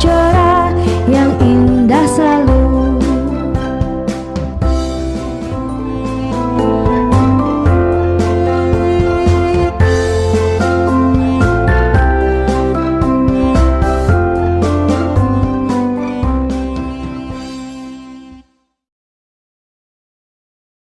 trời